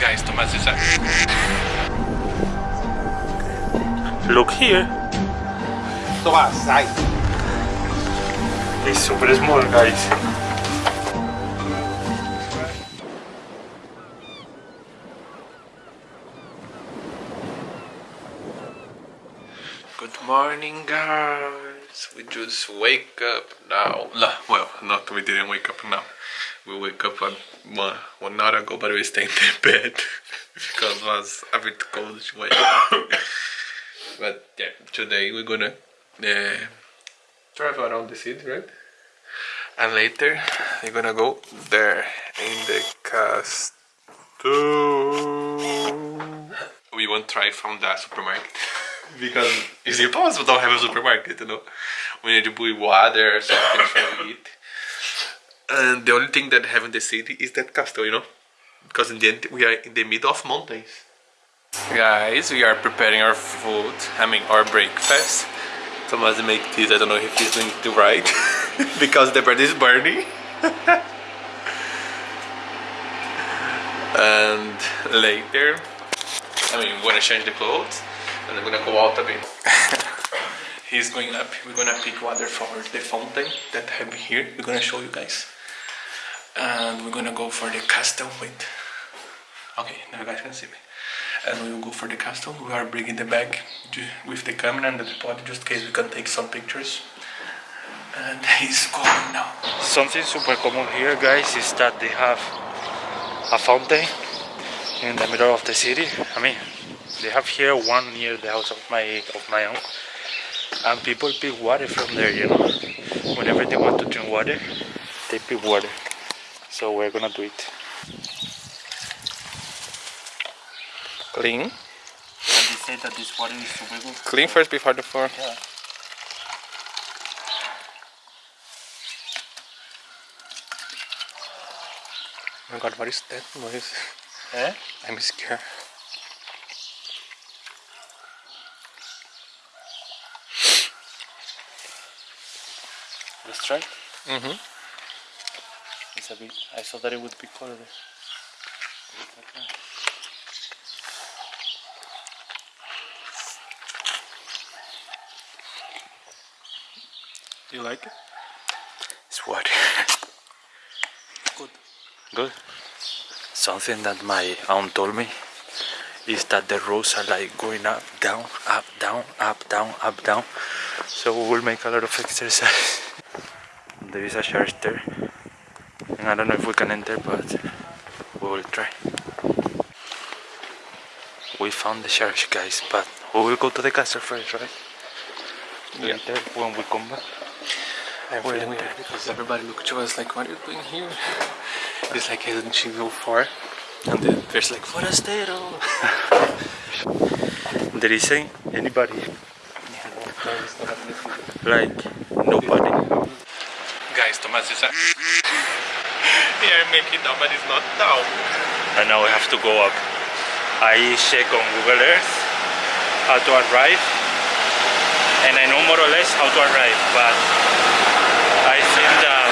Guys, Thomas is a... Look here. Tomás, sai. It's super small, guys. Good morning, guys. We just wake up now. No, well, not we didn't wake up now. We wake up one, one, one hour ago, but we stayed in the bed because it was a bit cold but yeah, today we're gonna uh, drive around the city, right? And later we're gonna go there in the castle. We won't try from the supermarket because it's impossible to have a supermarket, you know. We need to buy water or something to eat. And the only thing that have in the city is that castle, you know. Because in the end we are in the middle of mountains. Guys, we are preparing our food, I mean our breakfast. Thomas make this, I don't know if he's doing it right. because the bread is burning. and later, I mean, we're gonna change the clothes and I'm gonna go out a bit. He's going up, we're gonna pick water for the fountain that have here. We're gonna show you guys. And we're gonna go for the castle. Wait. Okay, now you guys can see me. And we will go for the castle. We are bringing the bag with the camera and the tripod just in case we can take some pictures. And he's going now. Something super common here, guys, is that they have a fountain in the middle of the city. I mean, they have here one near the house of my of my uncle, and people pick water from there. You know, whenever they want to drink water, they pick water. So we're gonna do it. Clean. And they say that this water is. Clean first before the floor. Yeah. Oh my god, what is that noise? Eh? I'm scared. Let's try. Mm-hmm. A bit. I thought that it would be colder. Do you like it? It's water. Good. Good. Something that my aunt told me is that the roads are like going up, down, up, down, up, down, up, down. So we will make a lot of exercise. There is a church there. And I don't know if we can enter, but we will try. We found the church, guys, but we will go to the castle first, right? Yeah. Later, when we come back. I'm feeling weird because everybody looked to us like, what are you doing here? It's like, hey, didn't you go far? And then there's like, forastero. There isn't anybody. Like, nobody. Guys, Thomas is a... they are making down, but it's not down. and now we have to go up. I check on Google Earth how to arrive, and I know more or less how to arrive, but I think that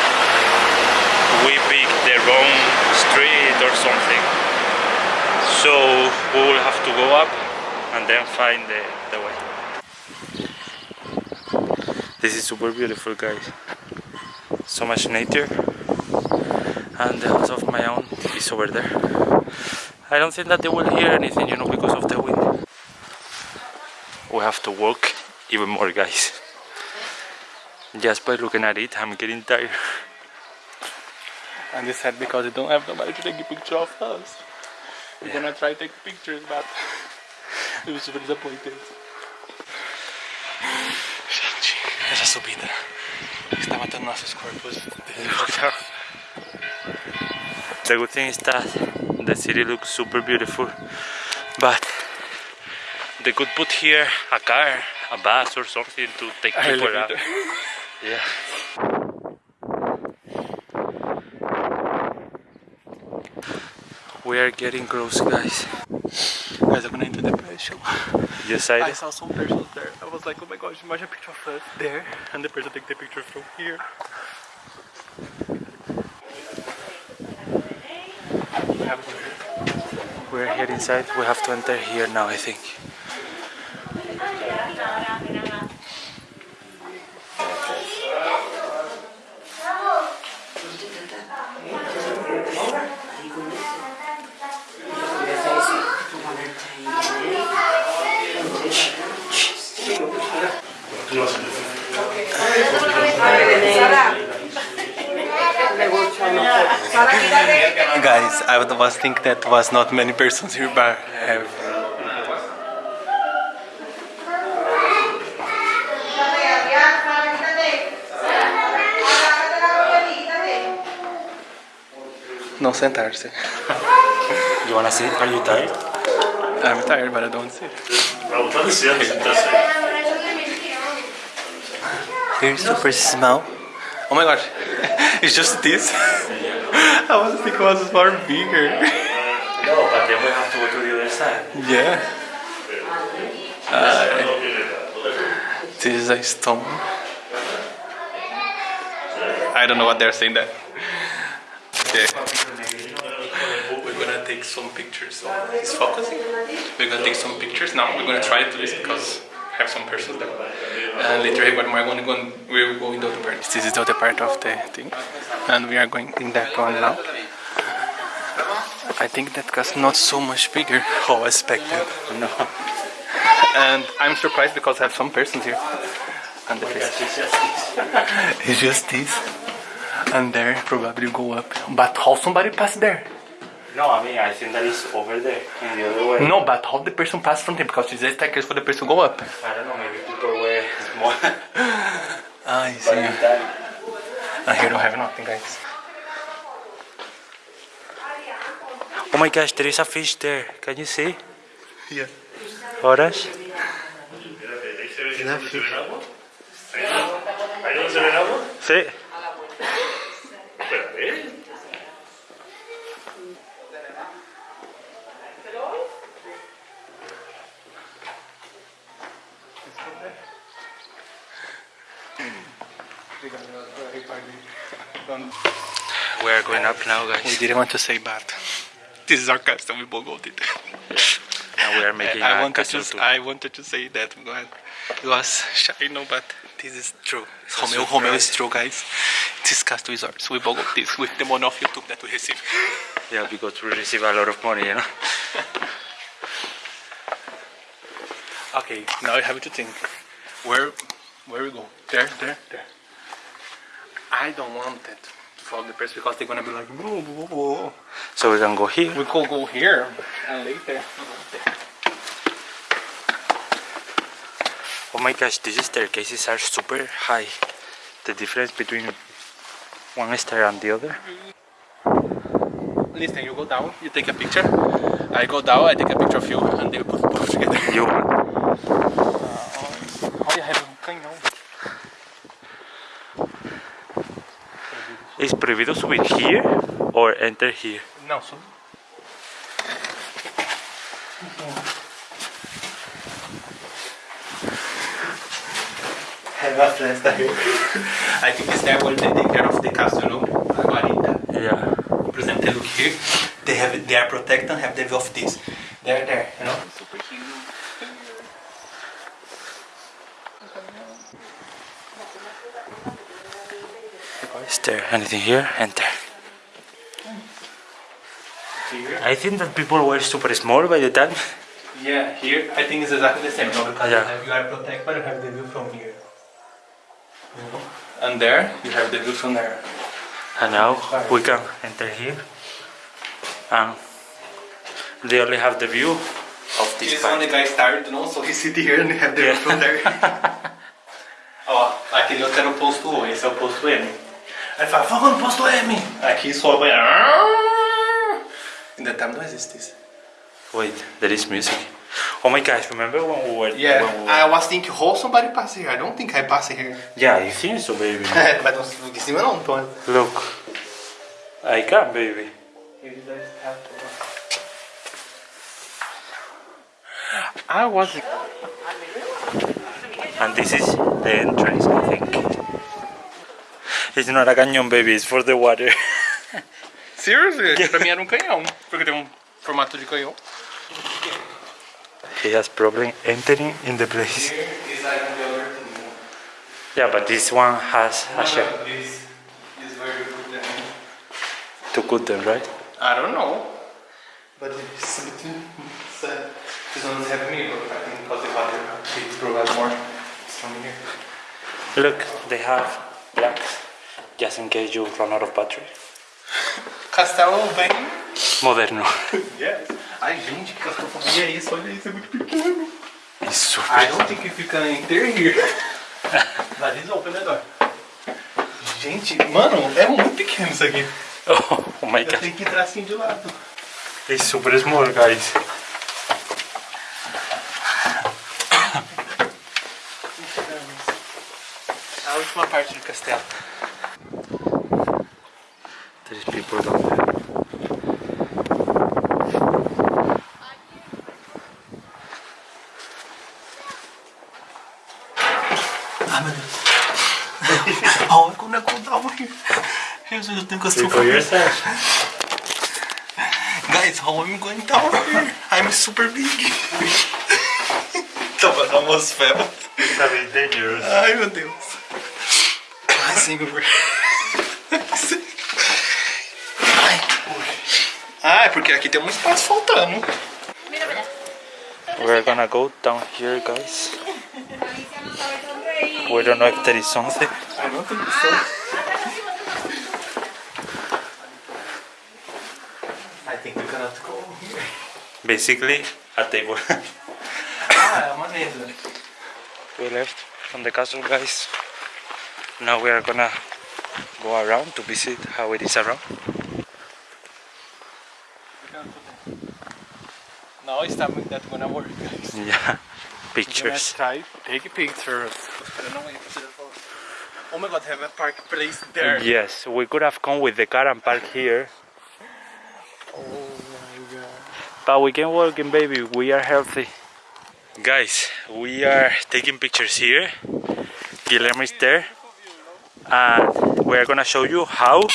we picked the wrong street or something. So we will have to go up and then find the, the way. This is super beautiful, guys. So much nature and the house of my own is over there. I don't think that they will hear anything, you know, because of the wind. We have to walk even more, guys. Just by looking at it, I'm getting tired. And it's sad because they don't have nobody to take a picture of us. We're Yeah. gonna try to take pictures, but it was super disappointed. Gente, essa subida está matando nossos corpos. The good thing is that the city looks super beautiful, but they could put here a car, a bus or something to take people out. Yeah. We are getting close, guys. Guys, I'm gonna enter the person. You excited? I saw some persons there. I was like, oh my gosh, imagine a picture of us there, and the person take the picture from here. We have to- We're here inside. We have to enter here now, I think. Guys, I was think that was not many persons here, but have. No sentarse. You wanna sit? Are you tired? I'm tired, but I don't sit. Here's super small. Oh my gosh, it's just this. I was thinking it was far bigger. No, but then we have to go to the other side. Yeah. Uh, this is a stone. I don't know what they're saying that. Okay. We're gonna take some pictures. It's focusing. We're gonna take some pictures now. We're gonna try to do this because have some persons there. And later, we're gonna go. and We're going to the part. This is the other part of the thing, and we are going in that one now. I think that was not so much bigger how oh, I expected. No. And I'm surprised because I have some persons here. And the Yes, face- it's just this. it's just this. And there probably go up. But how somebody passed there? No, I mean, I think that is over there, in the other way. No, but how the person passed from there? Because it's a staircase for the person to go up. I don't know, maybe people were small. Ah, I but see. time. And here don't have nothing, guys. Oh my gosh, there is a fish there. Can you see? Yeah. Horas? Sí. We are going up now, guys. We didn't want to say but this is our custom, we both go did. Now we are making I wanted to. I wanted to say that go ahead. It was shy, no, but this is true. Romeo, Romeo is true, guys. This cast resorts. We both got this with the money of YouTube that we receive. Yeah, because we receive a lot of money, you know. Okay, now I have to think. Where, where we go? There, there, there. I don't want it to follow the press because they're gonna be like, whoa, whoa, whoa. So we can go here. We could go here and later. Oh my gosh, these staircases are super high. The difference between one stair and the other. Listen, you go down, you take a picture. I go down, I take a picture of you, and they put both together. You Olha, have um canhão. is prohibido subir here or enter here. Não, só. Have a festa here. I think it's there where they take care of the castle, you know? Guarita. Yeah. For example, look here, they have they are protected and have the view of this. They're there, you know? Super cute. Is there anything here? Enter. I think that people were super small by the time. Yeah, here I think it's exactly the same, no? Because Yeah. you, have, are protected, but you have the view from here. You know? And there, you have the view from there. And now we can enter here. And they only have the view of this This part. one the guy is tired, you know, so he sit here and have the view from there. Oh, Ó, aquele outro era o posto O, esse é o posto M. Aí ele fala, vamos no posto M! Aqui sobe. In the time não existe isso. Wait, there is music. Oh my gosh, remember when we were Yeah, when we were- I was thinking, how somebody pass here? I don't think I pass here. Yeah, you think so baby. Mas não, em cima não, então. Look. I can baby. I was. And this is the entrance, I think. It's not a canyon baby, it's for the water. Seriously? pra mim era um canhão. Porque tem um. Formato de canhão. He has problem entering in the place. Here is like the other thing. Yeah, but this one has a shell This is where you put them. to cut them, right? I don't know. But it's between uh, this one doesn't have me, but I think because the water it provides more from here. Look, they have blacks just in case you run out of battery. Castelo bem. Moderno. Yes. Ai, gente, que claustrofobia é isso? Olha isso, é muito pequeno. It's I don't think if you can enter here. That is open the door. Gente, mano, é muito pequeno isso aqui. Oh, my Eu god. tenho que entrar assim de lado. It's super small, guys. A última parte do castelo. There's people down there. Ah, meu Deus. Down here? Jesus, eu tenho See for yourself. Guys, how am I going down here? I'm super big. Tava na atmosfera. It's a bit dangerous. Ai, meu Deus. Ai, Senhor. Ai. Ah, é porque aqui tem um espaço faltando. We're gonna go down here, guys. We don't know if there is something. I don't think so. I think we cannot go here. Basically, a table. Ah, é uma mesa. we left from the castle, guys. Now we are gonna go around to visit how it is around. Now it's time that gonna work, guys. Yeah, pictures. try take pictures. Oh my god, have a park place there. Yes, we could have come with the car and park here. Oh my god. But we can walk in, baby. We are healthy. Guys, we are taking pictures here. Guilherme is there. And we are gonna show you how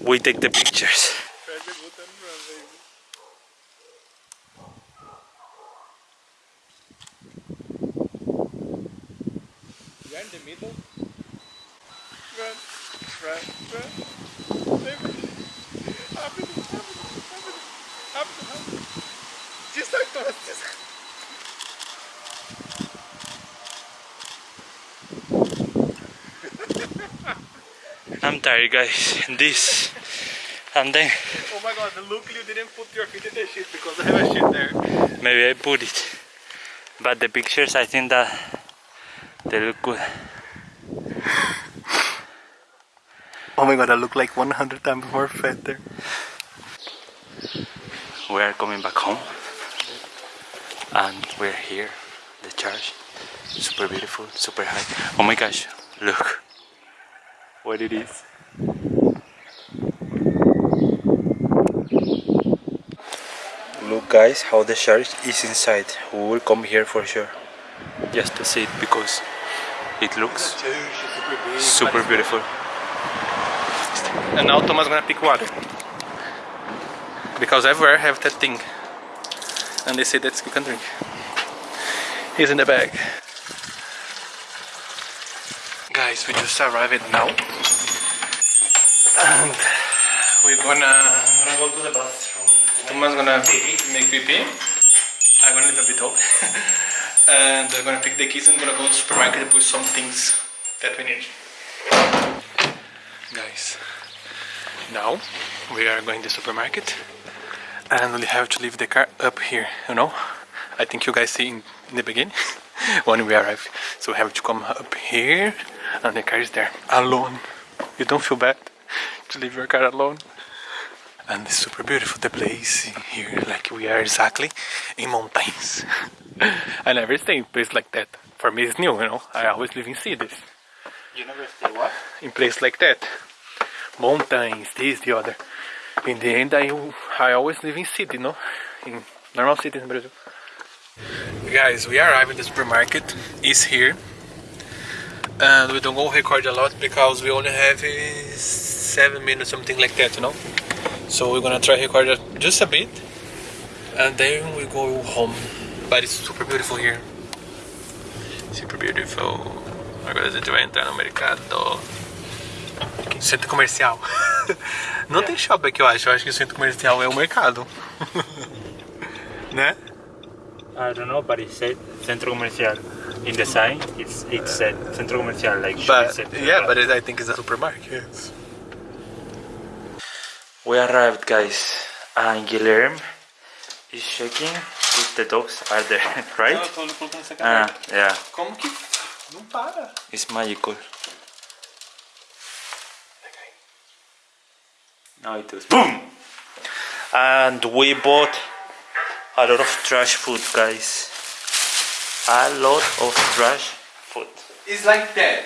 we take the pictures. I'm tired, guys. This and then Oh my god, luckily you didn't put your feet in the shit because I have a shit there. maybe I put it. But the pictures, I think that they look good. Oh my god, I look like 100 times more fat there. We are coming back home, and we're here. The church, super beautiful, super high. Oh my gosh! Look what it is. Look, guys, how the church is inside. We will come here for sure, just to see it because it looks super beautiful. And now Thomas gonna pick water. Because everywhere have that thing. And they say that you can drink. He's in the bag. Guys, we just arrived now. And we're gonna, gonna go to the bathroom. Thomas gonna make pee pee. I'm gonna leave a bit open. and we're gonna pick the keys and gonna go to the supermarket and put some things that we need. Guys, now we are going to the supermarket and we have to leave the car up here, you know? I think you guys see in, in the beginning when we arrive. So we have to come up here and the car is there alone. You don't feel bad to leave your car alone. And it's super beautiful the place here, like we are exactly in mountains. I never stay in place like that. For me it's new, you know. I always live in cities. You never stay what? in place like that. Mountains, this, the other. In the end, I, I always live in city, no? In normal cities in Brazil. Guys, we arrived at the supermarket. It's here. And we don't go record a lot because we only have uh, 7 minutes, something like that, you know? So we're gonna try record just a bit, and then we go home. But it's super beautiful here. Super beautiful. Agora a gente vai entrar no mercado. Centro comercial. Não tem shopping aqui, eu acho. Eu acho que o centro comercial é o mercado. né? I don't know, but it said centro comercial. In the sign, it's it said centro comercial, like But yeah, but it, I think it's a supermarket. We arrived, guys, and Guilherme is checking if the dogs are there, right? tô colocando essa Ah, yeah, Como que não para? it's magical. Now it does. Boom! And we bought a lot of trash food, guys. A lot of trash food. It's like that.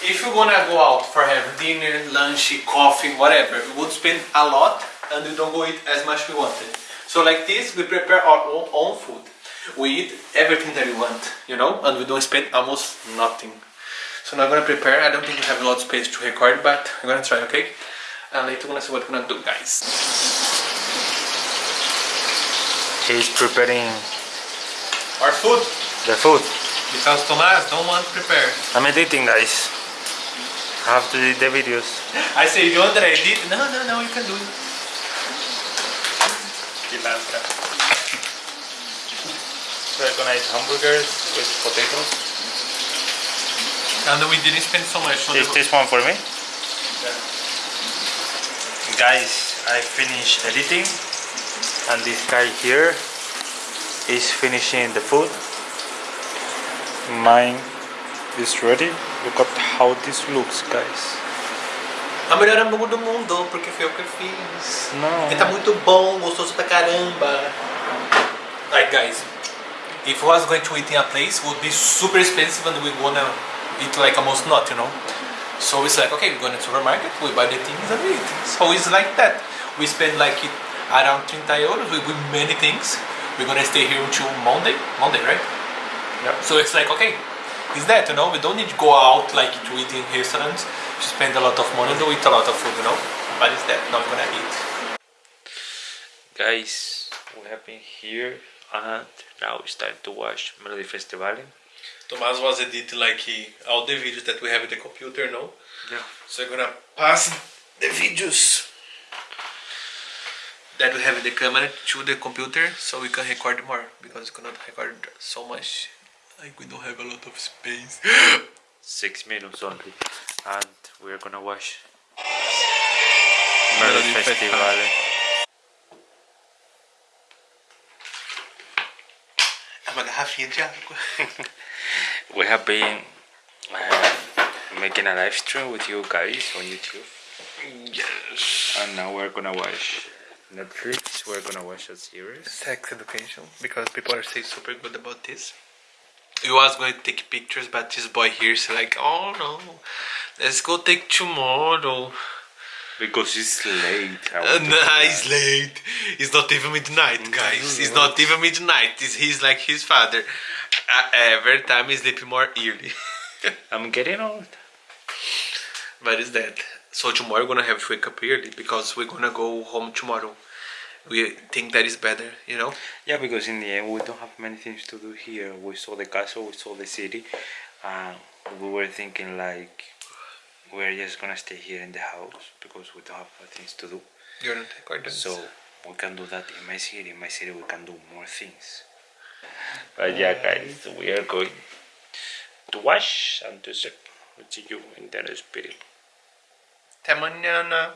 If you're gonna go out for have dinner, lunch, coffee, whatever, we would spend a lot and we don't go eat as much we wanted. So like this, we prepare our own, own food. We eat everything that we want, you know, and we don't spend almost nothing. So now I'm gonna prepare. I don't think we have a lot of space to record, but I'm gonna try, okay? And later we're gonna see what we're gonna do, guys. He's preparing Our food, the food. because Tomas don't want to prepare. I'm editing, guys. I have to edit the videos. I say, you want that I did? No, no, no, you can do it. Pilantra. We're gonna eat hamburgers with potatoes. And we didn't spend so much on Is the this one for me? Guys, I finished editing and this guy here is finishing the food. Mine is ready. Look at how this looks, guys. A melhor hambúrguer do mundo, porque foi eu que fiz. Não. E tá muito bom, gostoso pra caramba. Like guys, if I was going to eat in a place, it would be super expensive and we're gonna eat like almost not, you know. So it's like, okay, we go to the supermarket, we buy the things and we eat. So it's like that. We spend like it around 30 euros with, with many things. We're gonna stay here until Monday. Monday, right? Yep. So it's like, okay, it's that, you know, we don't need to go out like to eat in restaurants to spend a lot of money to eat a lot of food, you know. But it's that, not gonna eat. Guys, we have been here and now it's time to watch Melody Festival. Tomás was editing like all the videos that we have in the computer, no? Yeah. So I'm gonna pass the videos that we have in the camera to the computer so we can record more because we cannot record so much. Like we don't have a lot of space. Six minutes only. And we're gonna watch Melody Festival. Festival. Uma garrafinha de água. We have been uh, making a live stream with you guys on YouTube. Yes. And now we're gonna watch Netflix. We're gonna watch a series. Sex education because people are saying super good about this. We was going to take pictures, but this boy here is like, oh no, let's go take tomorrow. Because it's late. Uh, nah, it's late. It's not even midnight, guys. It's not even midnight. It's, he's like his father. Uh, every time I sleep more early. I'm getting old. but it's that. So tomorrow we're gonna have to wake up early because we're gonna go home tomorrow. We think that is better, you know. Yeah, because in the end we don't have many things to do here. We saw the castle, we saw the city, and we were thinking like we're just gonna stay here in the house because we don't have things to do. You're not. So we can do that in my city. In my city we can do more things. But yeah, guys, we are going to wash and to. We'll see you in the spirit. Até amanhã.